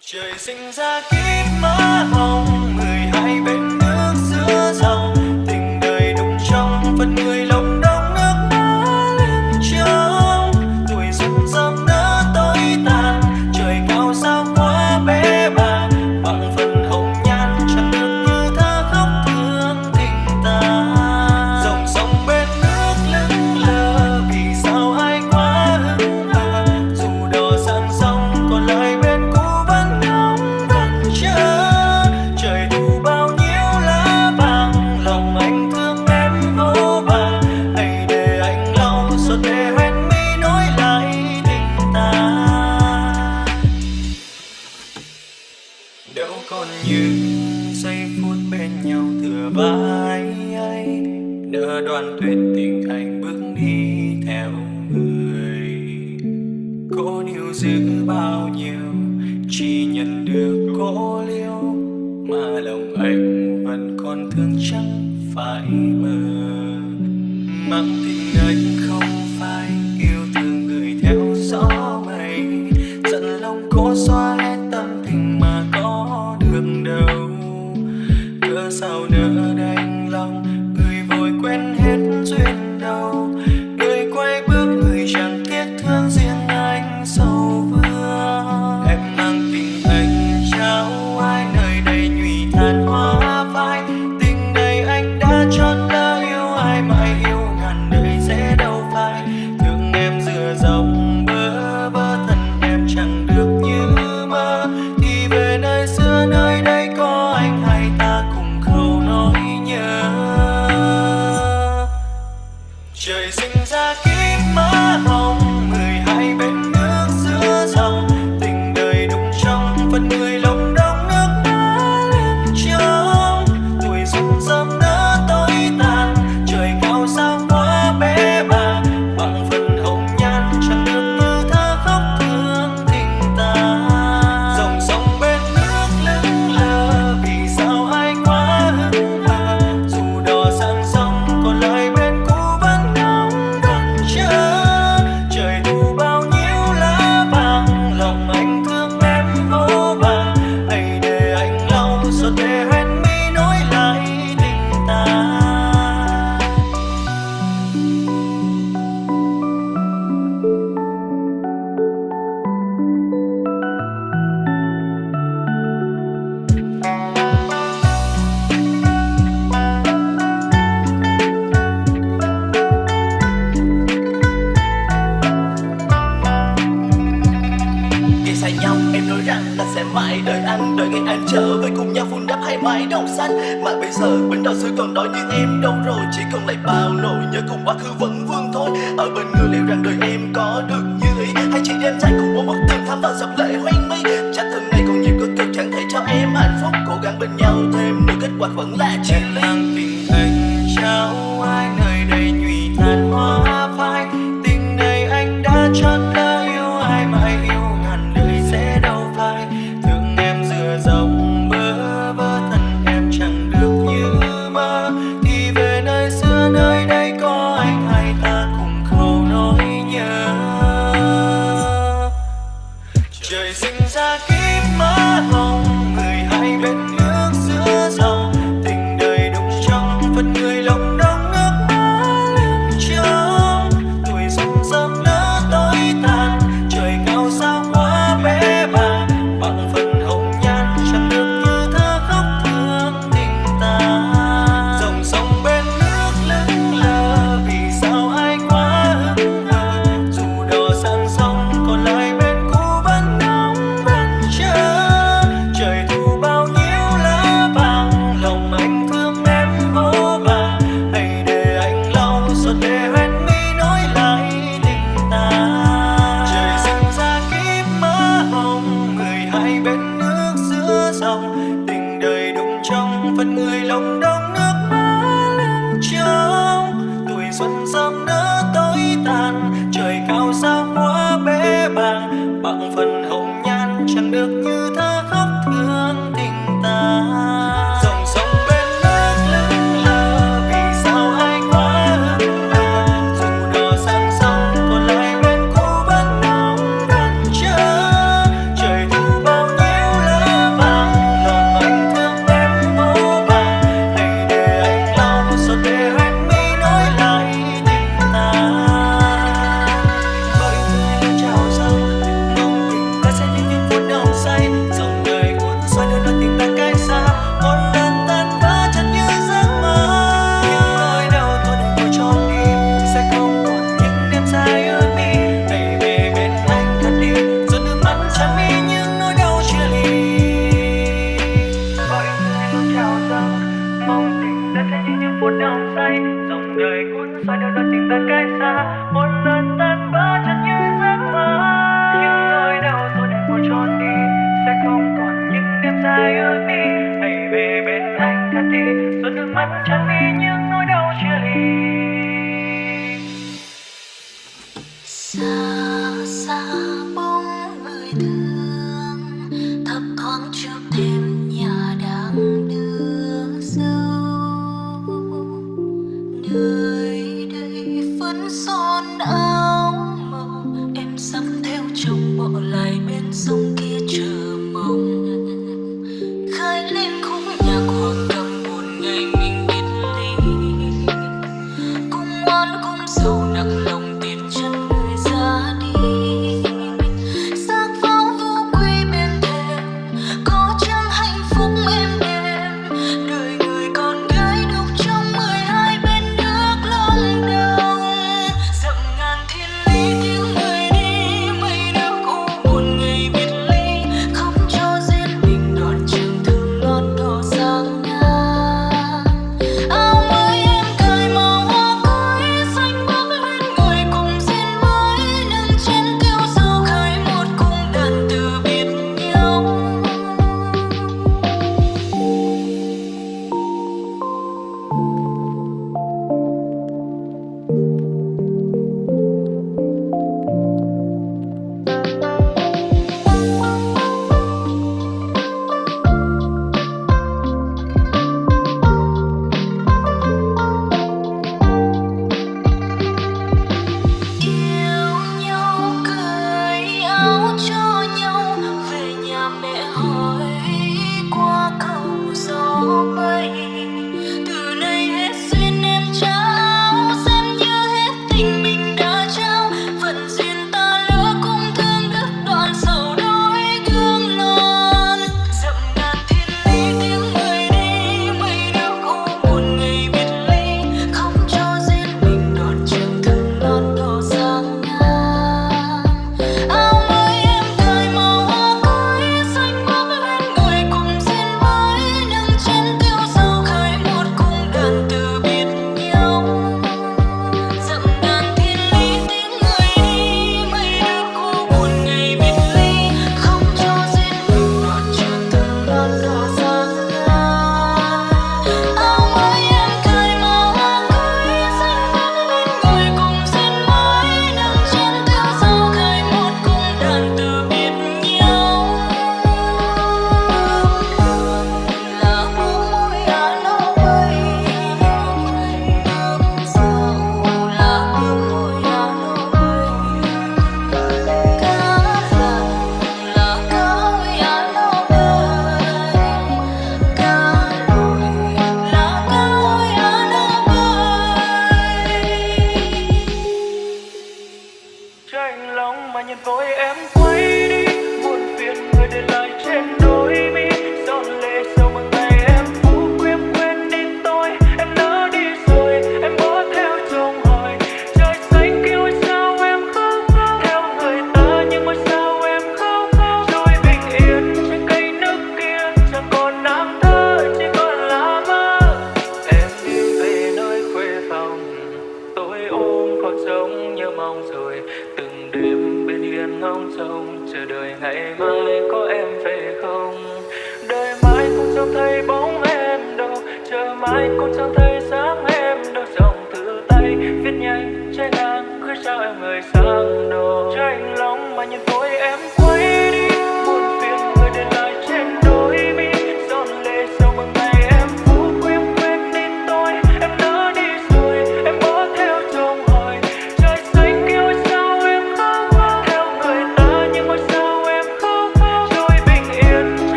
trời sinh ra kiếp mơ hồng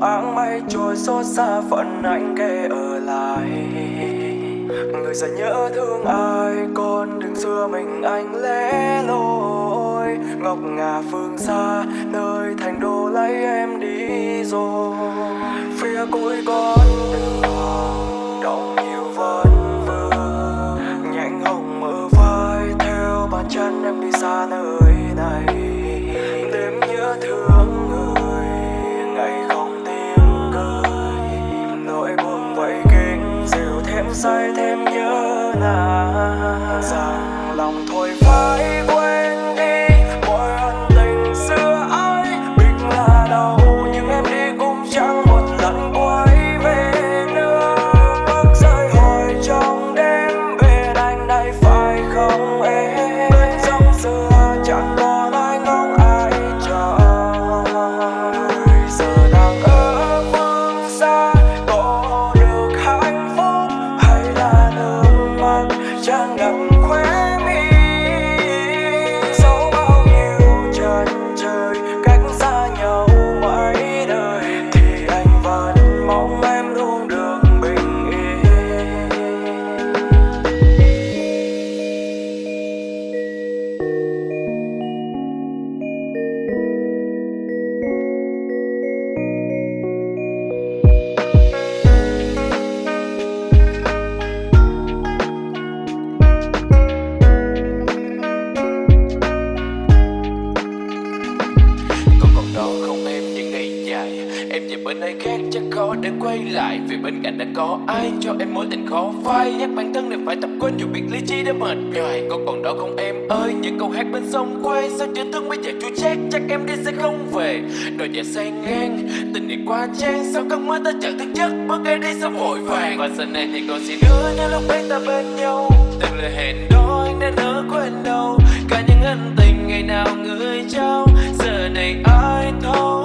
áng mây trôi xót xa phận anh kề ở lại. Người sẽ nhớ thương ai, con đừng xưa mình anh lẽ loi ngọc ngà phương xa, nơi thành đô lấy em đi rồi. Phía cuối con đường. còn động say thêm nhớ nàng rằng lòng thôi phải ai cho em mối tình khó phai? Nhắc bản thân này phải tập quên dù biết lý trí đã mệt nhoài. Có còn đó không em ơi? Những câu hát bên sông quay. Sao chữ thương bây giờ chua chát? Chắc em đi sẽ không về. Đôi giờ say ngang. Tình này qua trang. Sao cơn mưa ta chẳng thức giấc Bước em đi sao vội vàng? Và giờ này thì còn gì nữa Nếu lúc ấy ta bên nhau. Từng lời hẹn đó anh đã nỡ quên đâu. Cả những ân tình ngày nào người trao. Giờ này ai thôi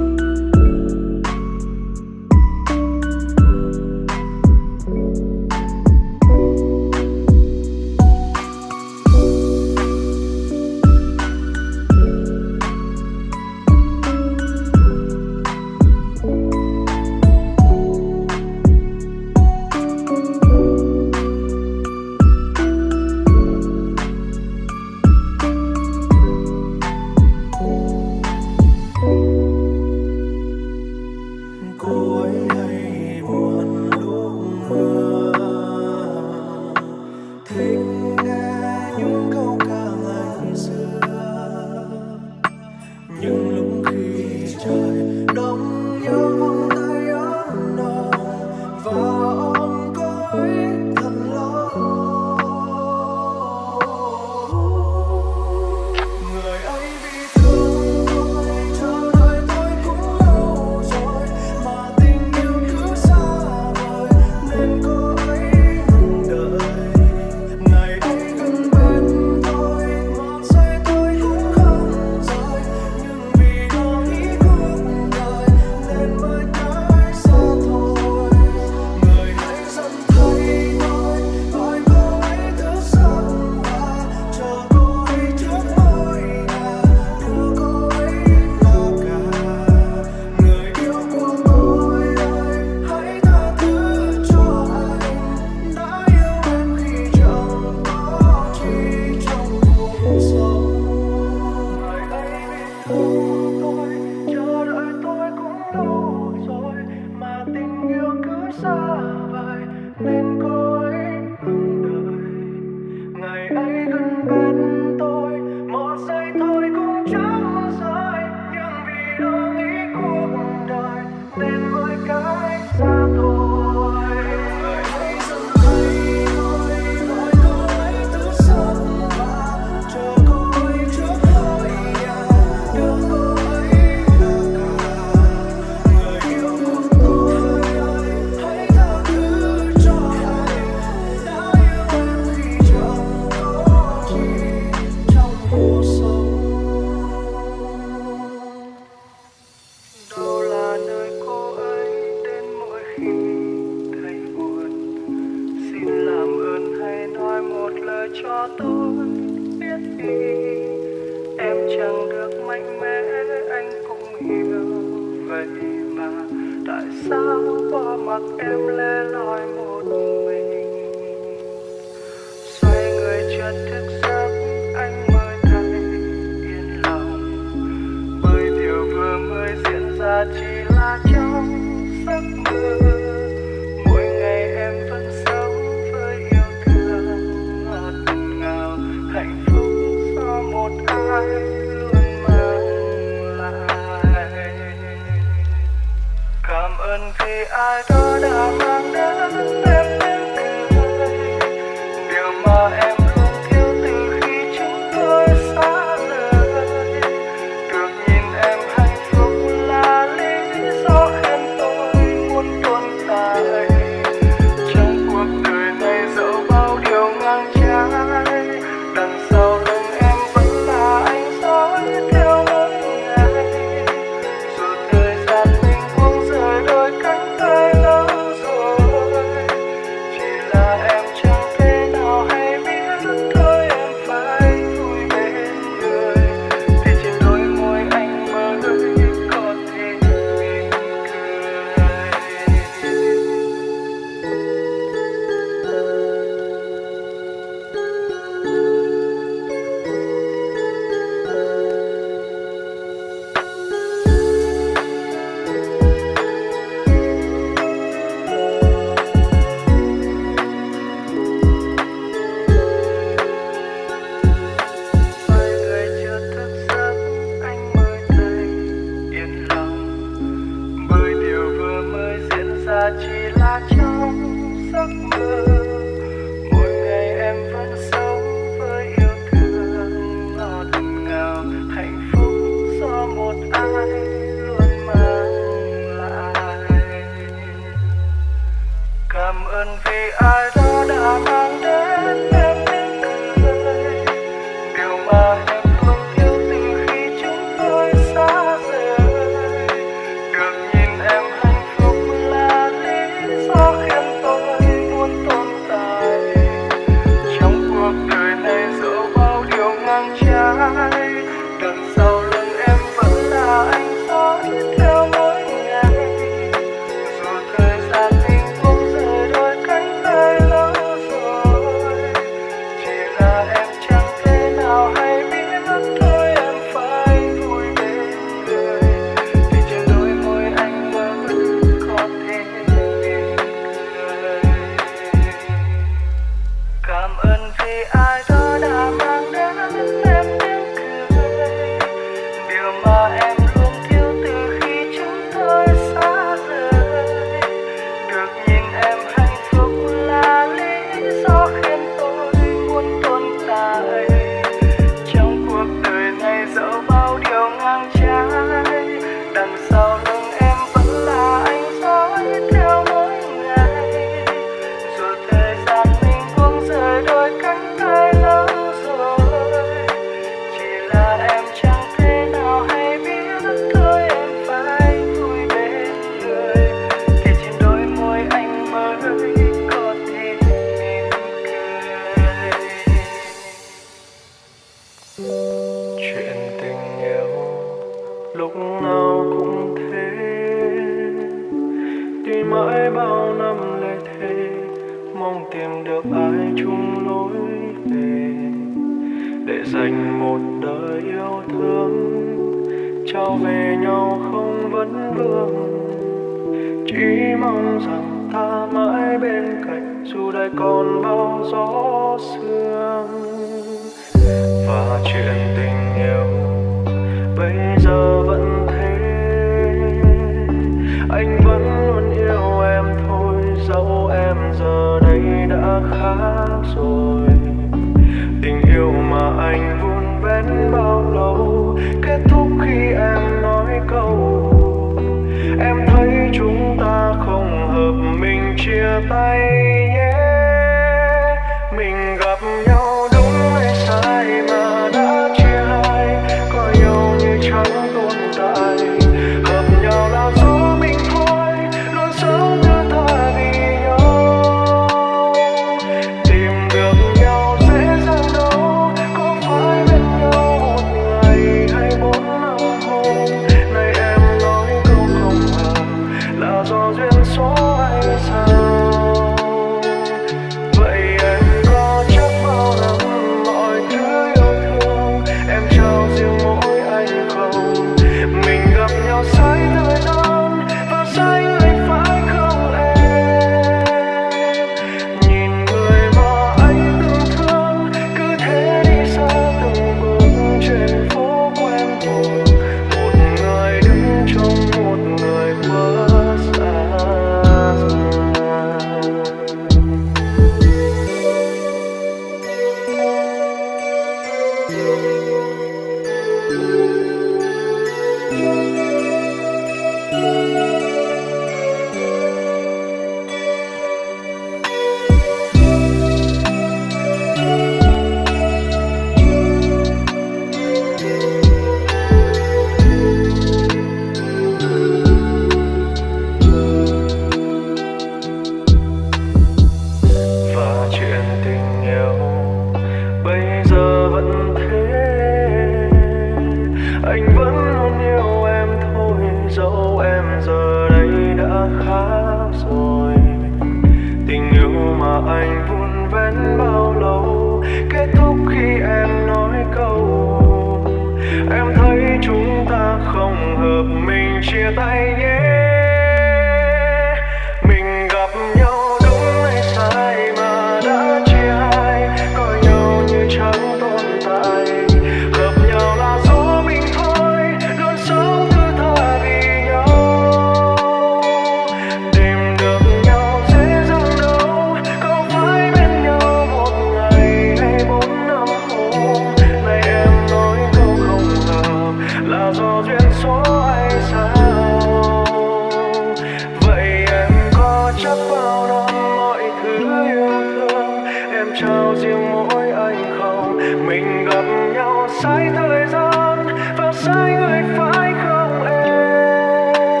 sai thời gian và sai người phải không em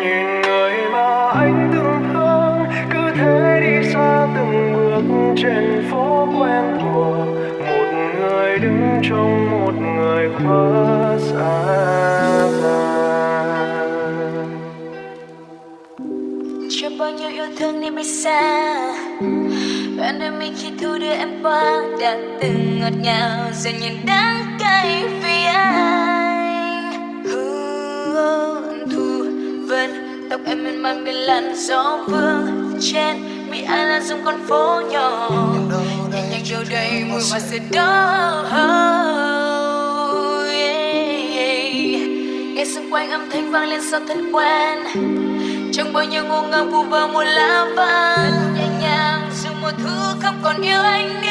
nhìn người mà anh từng thương cứ thế đi xa từng bước trên phố quen thuộc một người đứng trong một người quá xa. Chưa bao nhiêu yêu thương nên mới xa. Mình khi thu đưa em qua Đã từng ngọt ngào giờ nhìn đắng cay vì anh. Hương thu vân Tóc em mềm mại bên làn gió vương Trên mi ai là dùng con phố nhỏ. Nhẹ nhàng đâu đây mùi hoa sữa đỏ Nghe xung quanh âm thanh vang lên sao thân quen. Trong bao nhiêu ngô ngang vu vơ một lá vàng nhẹ nhàng dù mùa thu không còn yêu anh nữa.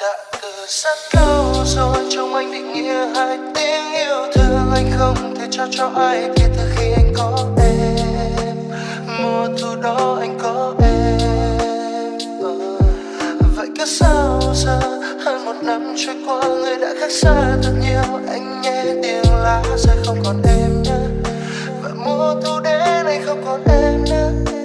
Đã từ rất lâu rồi trong anh định nghĩa hai tiếng yêu thương. Anh không thể trao cho ai kể từ khi anh có em. Mùa thu đó anh có em. Vậy cứ sao giờ? Hơn một năm trôi qua, người đã khác xa. Thật nhiều anh nghe tiếng lá rơi không còn em nữa và mùa thu đêm nay không còn em nữa.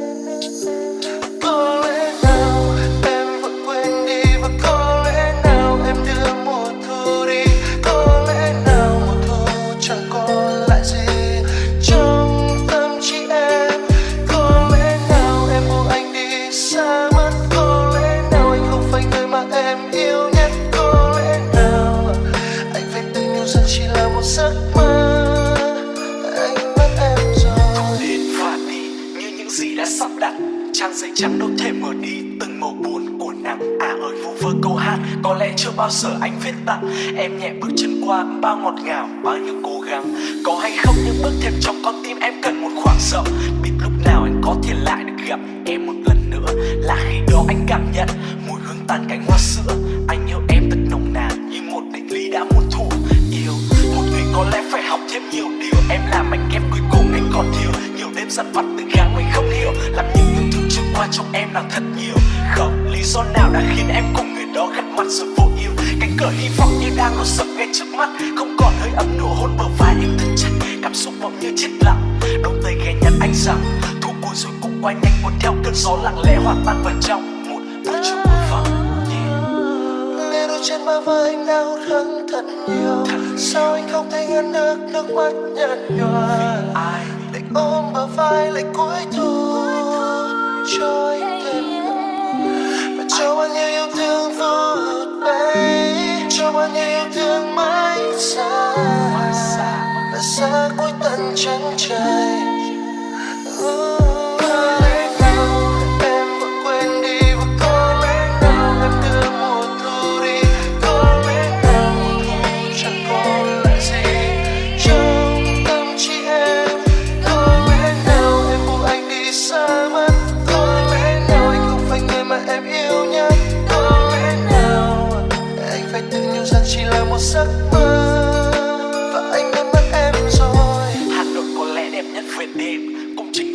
Trắng đâu thể mở đi, từng màu buồn của nắng à ơi, vu vơ câu hát, có lẽ chưa bao giờ anh viết tặng em nhẹ bước chân qua, bao ngọt ngào, bao nhiêu cố gắng. Có hay không những bước thêm trong con tim em cần một khoảng rộng biết lúc nào anh có thể lại được gặp em một lần nữa. Là khi đó anh cảm nhận, mùi hương tàn cánh hoa sữa. Anh yêu em thật nồng nàn, như một định lý đã muôn thuở. Yêu, một người có lẽ phải học thêm nhiều điều. Em là mảnh ghép cuối cùng anh còn thiếu. Nhiều đêm dằn vặt từng gắng mình không hiểu làm như qua trong em là thật nhiều. Không lý do nào đã khiến em cùng người đó gặp mặt rồi vô yêu cánh cửa hy vọng như đang đổ sập ngay trước mắt không còn hơi ấm nụ hôn bờ vai nhưng thật chặt. Cảm xúc bỗng như chết lặng đôi tay ghé nhắn anh rằng thu buồn rồi cũng quay nhanh cuốn theo cơn gió lặng lẽ hòa tan vào trong một buổi chiều mưa yeah. nghe đôi chân ba vai anh đau đớn thật nhiều. Sao anh không thể ngăn được nước mắt nhạt nhòa? Ai? Định ôm bờ vai lại cuối thu cho thêm. Và cho bao nhiêu yêu thương vô bay cho bao nhiêu yêu thương mãi xa. Và xa cuối tận chân trời. Có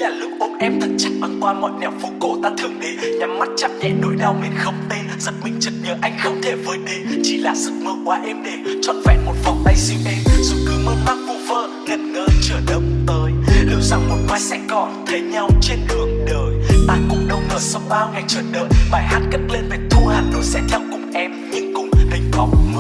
là lúc ôm em thật chặt băng qua mọi nẻo phố cổ ta thường đến Nhắm mắt chắp nhẹ nỗi đau mình không tên. Giật mình chợt nhớ anh không thể vơi đến Chỉ là giấc mơ quá êm đềm Trọn vẹn một vòng tay dịu êm Dù cứ mơ mang vu vơ, ngẩn ngơ chờ đông tới. Liệu rằng một mai sẽ còn thấy nhau trên đường đời. Ta cũng đâu ngờ sau bao ngày chờ đợi, Bài hát cất lên về thu Hà Nội sẽ theo cùng em. Nhưng cùng hình bóng mơ.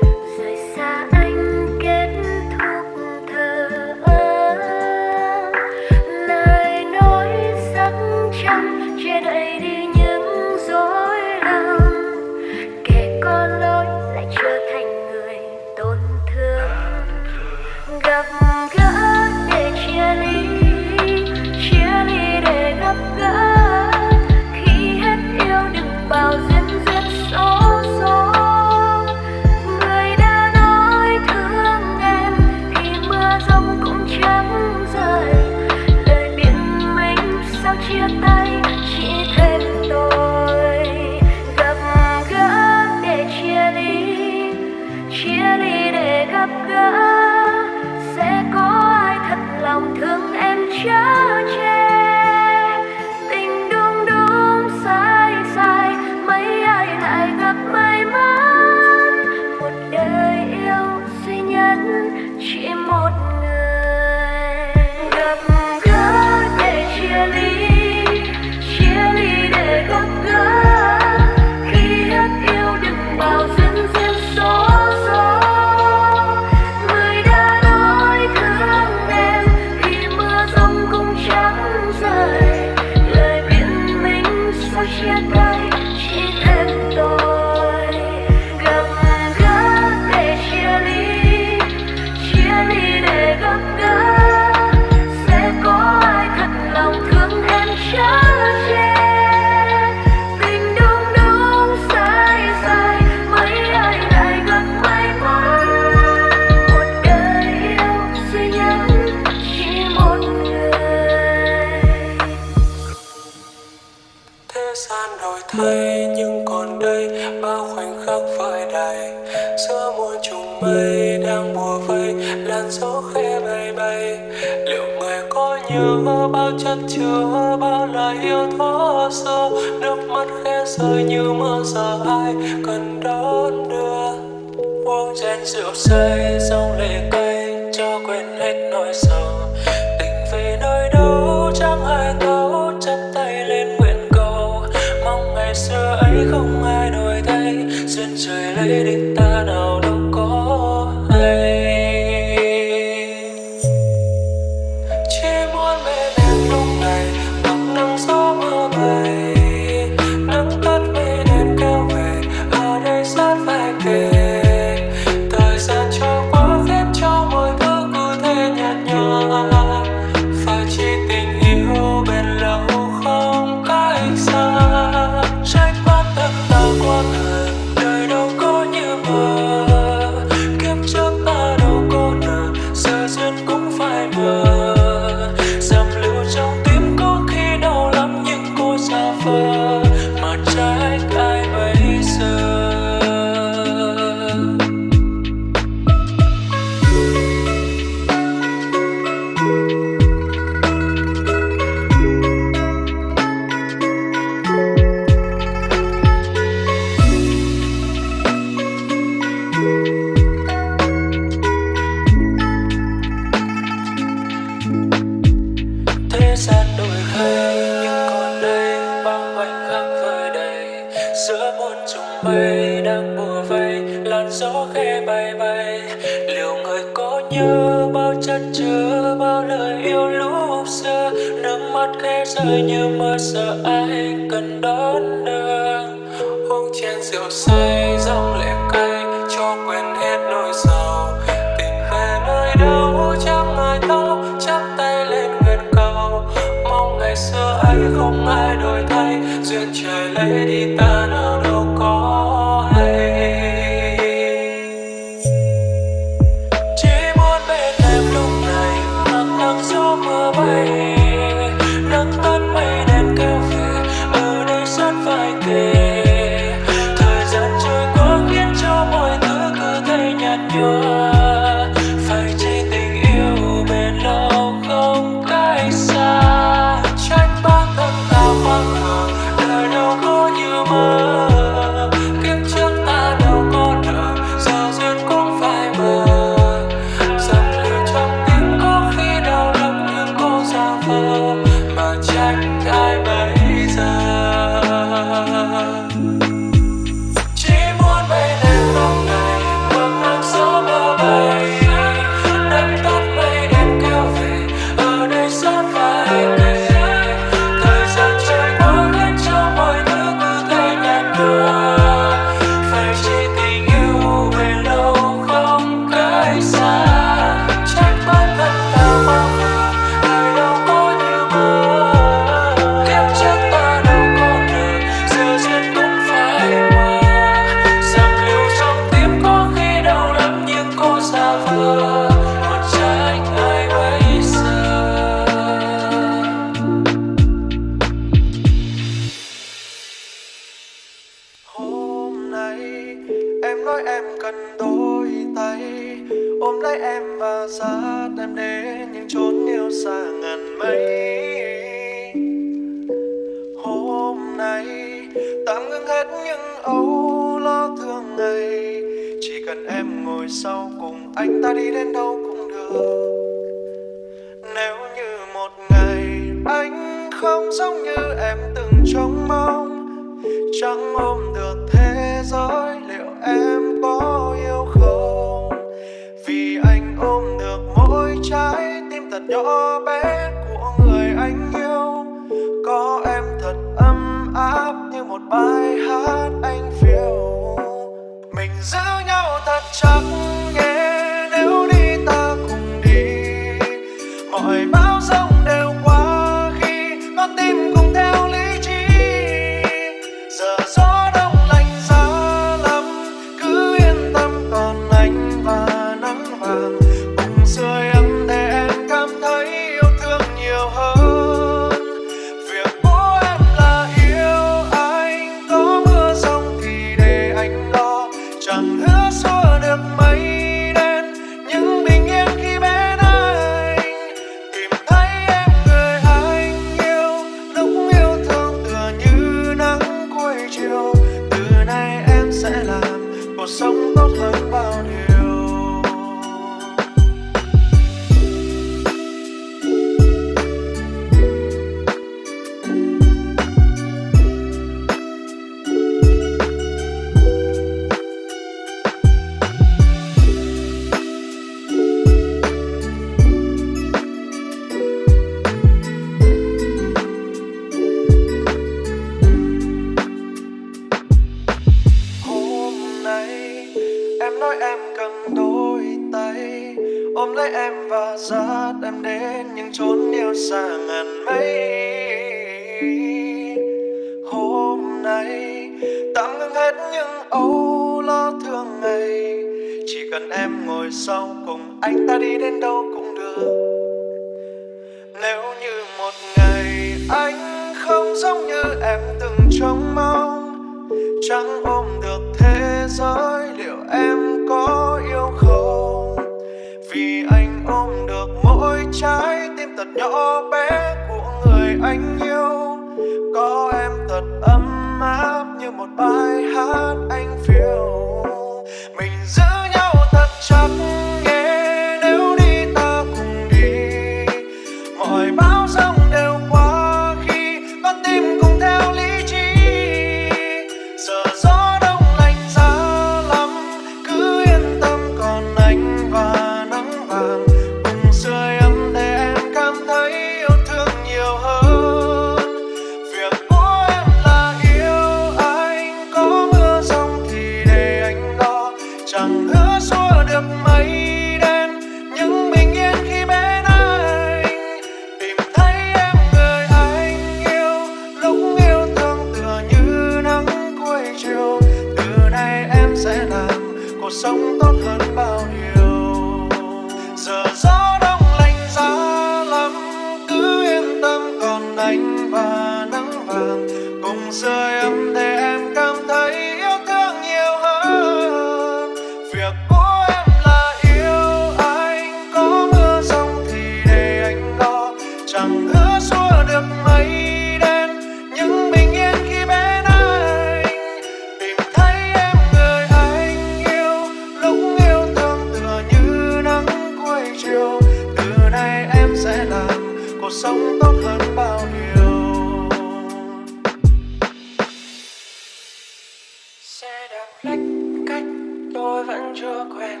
chưa quen.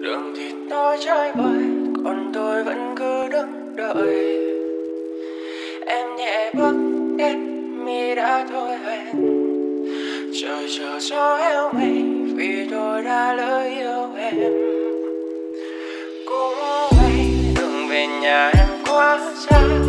Đường thì tôi trái bay còn tôi vẫn cứ đứng đợi. Em nhẹ bước đến, mi đã thôi hẹn. Trời chờ cho heo mây vì tôi đã lỡ yêu em. Cũng vậy đường về nhà em quá xa.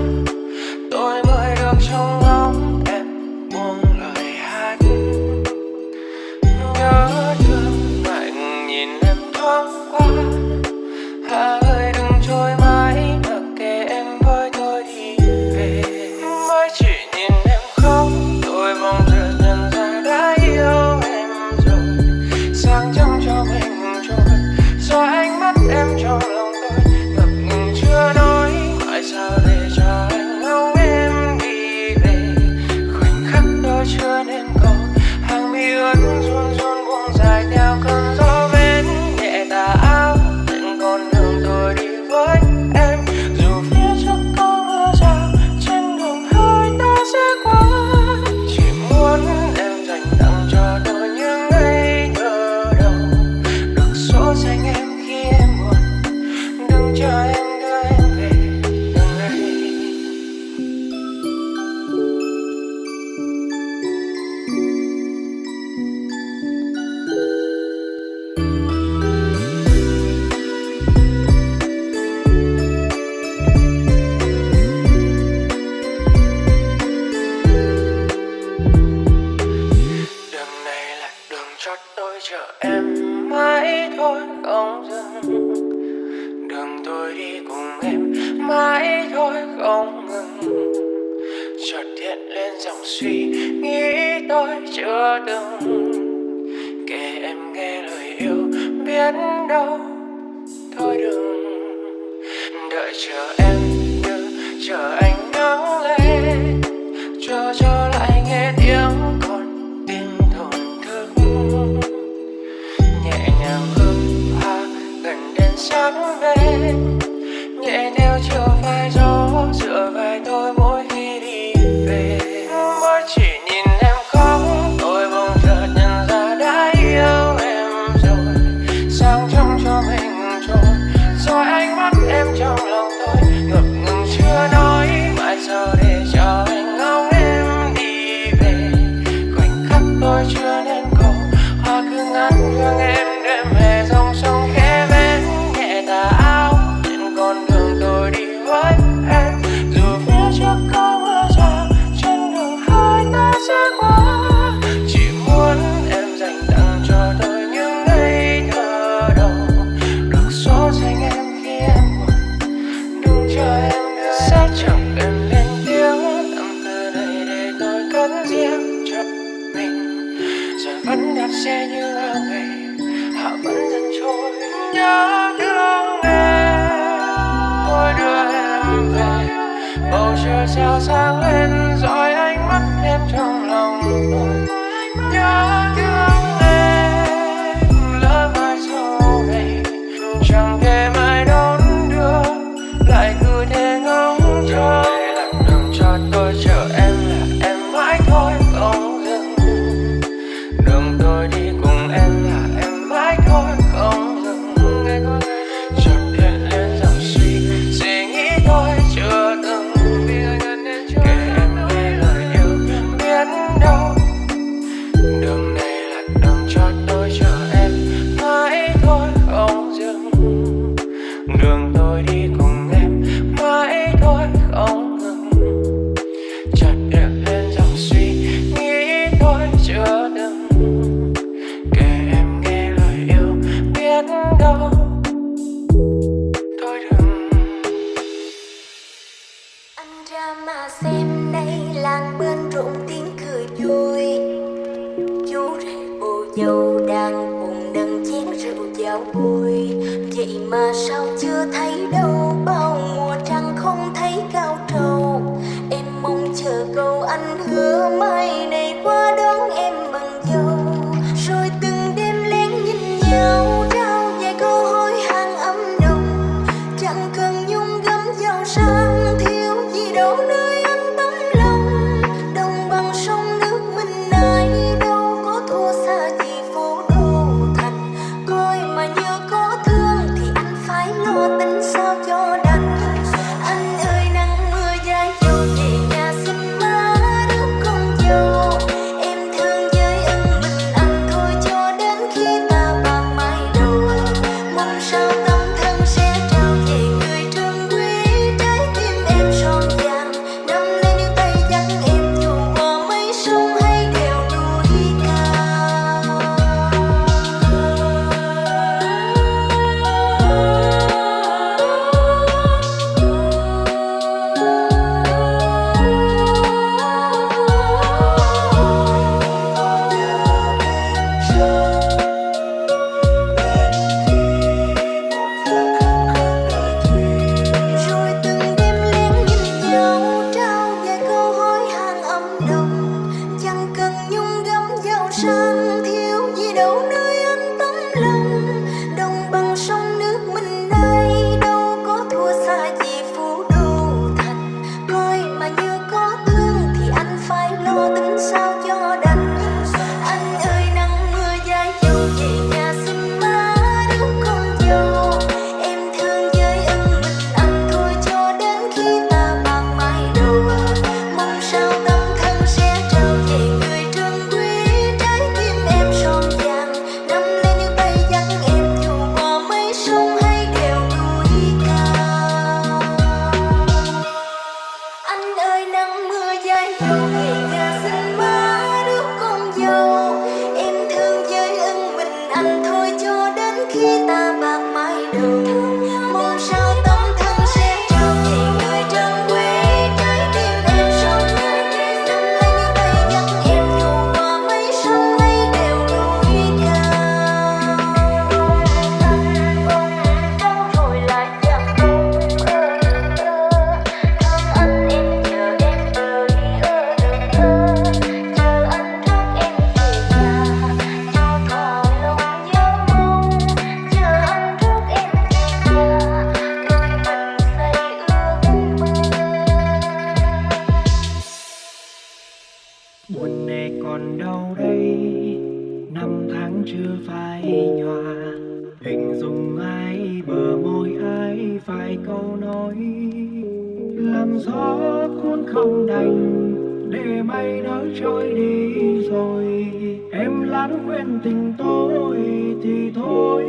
gió cuốn không đành, để mây nỡ trôi đi rồi. Em lãng quên tình tôi thì thôi.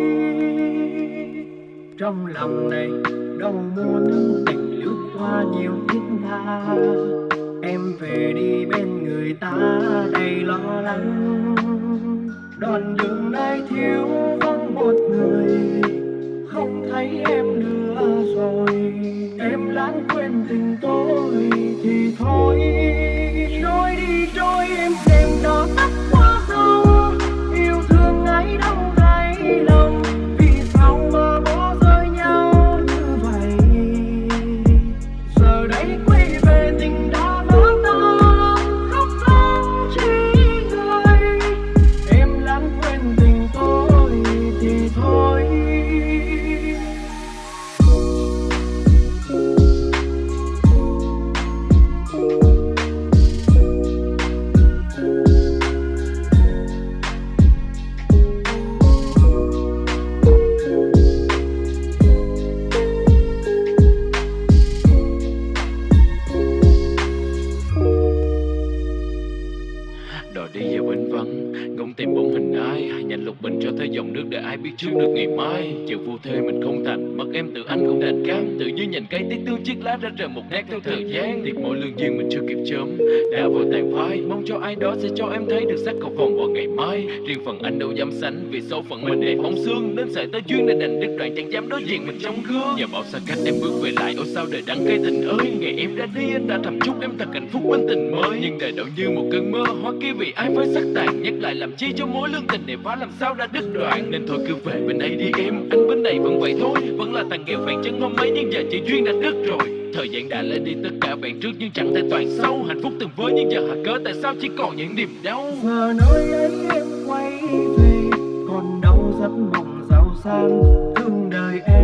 Trong lòng này đâu muốn tình lướt qua nhiều thiết tha. Em về đi bên người ta đầy lo lắng. Đoạn đường này thiếu vắng một người, không thấy em nữa Anh đâu dám sánh vì số phận mình để phóng xương Nên sợi tới duyên đã đành đứt đoạn chẳng dám đối diện mình trong gương. Giờ bảo xa cách em bước về lại, ôi sao đời đắng cay tình ơi. Ngày em ra đi, anh đã thầm chúc em thật hạnh phúc bên tình mới. Nhưng đời đâu như một cơn mơ hoa kia vì ai với sắc tàn, Nhắc lại làm chi cho mối lương tình này phá làm sao đã đứt đoạn. Nên thôi cứ về bên đây đi em, Anh bên này vẫn vậy thôi. Vẫn là thằng nghèo phèn chân hôm ấy nhưng giờ chỉ duyên đã đứt rồi. Thời gian đã lấy đi, tất cả bạn trước nhưng chẳng thể toàn sâu Hạnh phúc từng với nhưng giờ hạ cớ, tại sao chỉ còn những niềm đau? Giờ nơi ấy em sang thương đời em.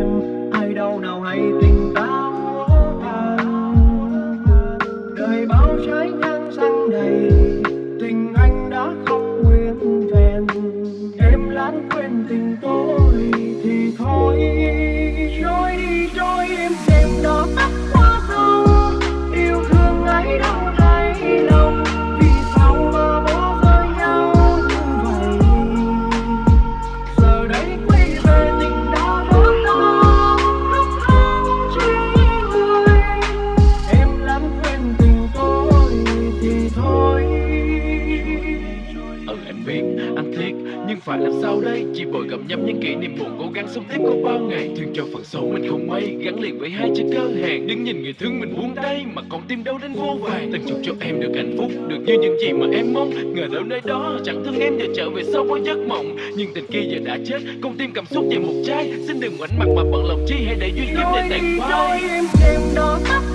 sống tiếp có bao ngày. Thương cho phần xấu mình không may, Gắn liền với hai chữ cơ hàng Đứng nhìn người thương mình buông tay, Mà còn tim đau đến vô vàng Từng chúc cho em được hạnh phúc, Được như những gì mà em mong. Ngờ đâu nơi đó, chẳng thương em Giờ trở về sau có giấc mộng. Nhưng tình kia giờ đã chết, Con tim cảm xúc về một trái Xin đừng ngoảnh mặt mà bận lòng chi hay để duyên kiếp để tàn phai. Em đêm đó tắt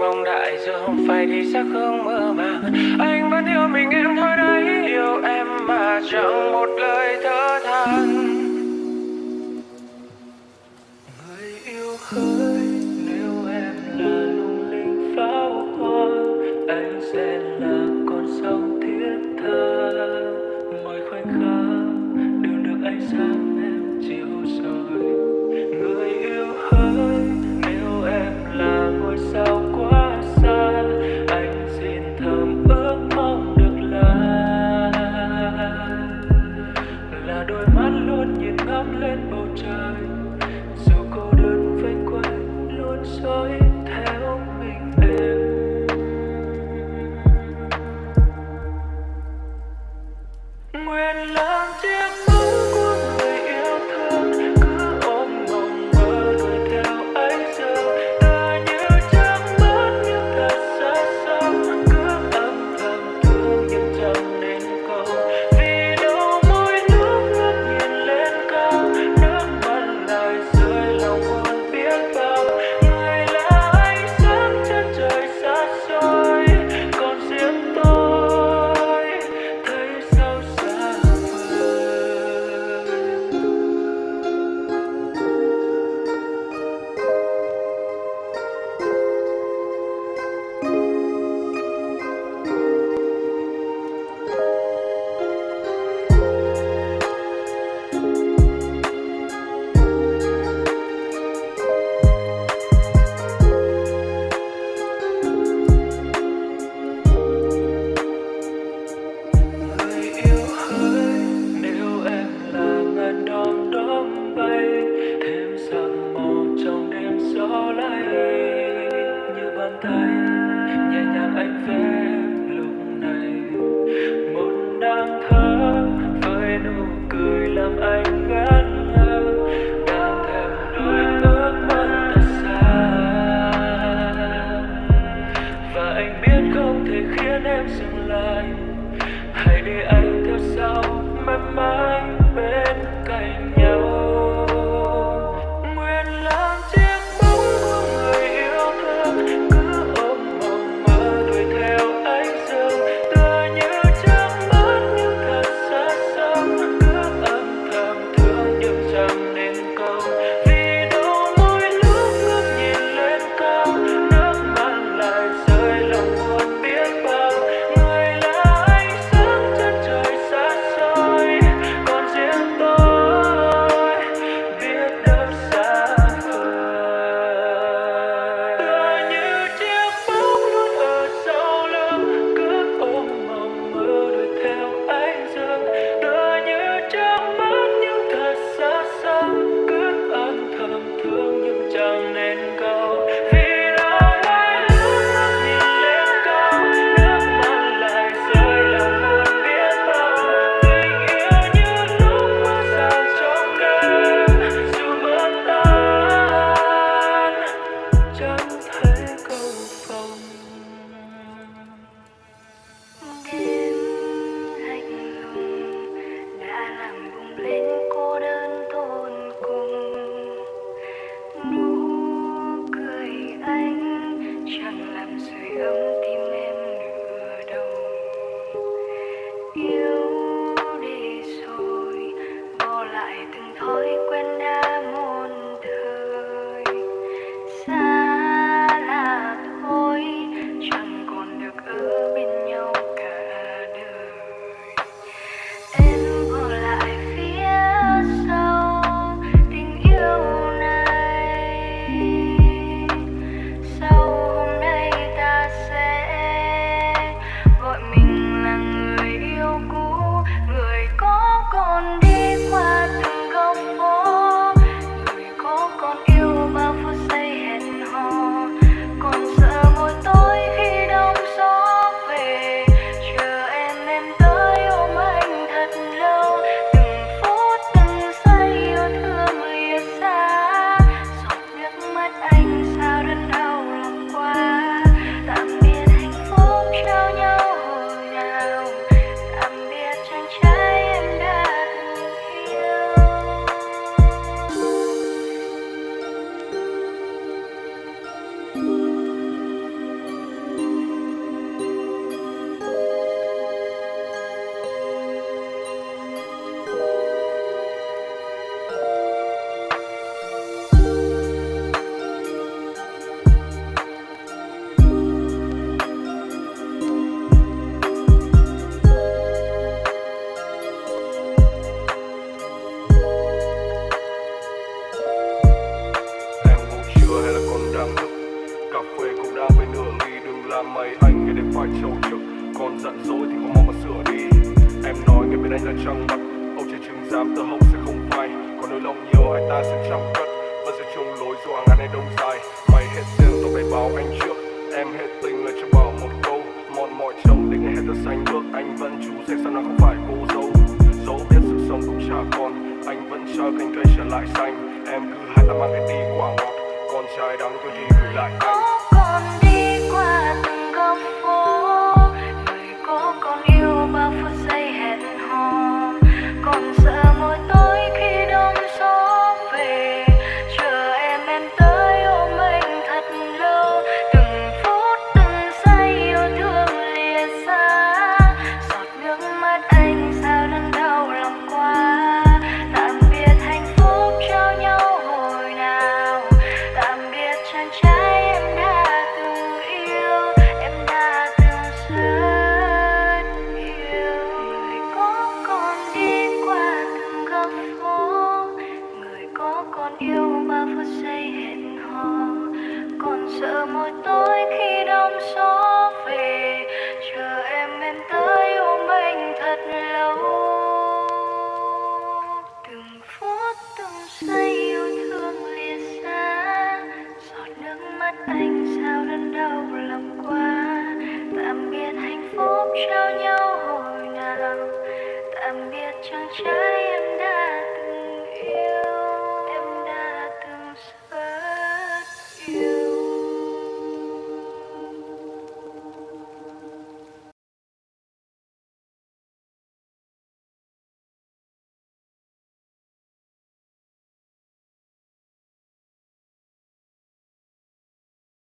mong đại chứ không phải đi xác hương mơ mà anh vẫn yêu mình, em thôi đấy yêu em mà chẳng một lời thở than.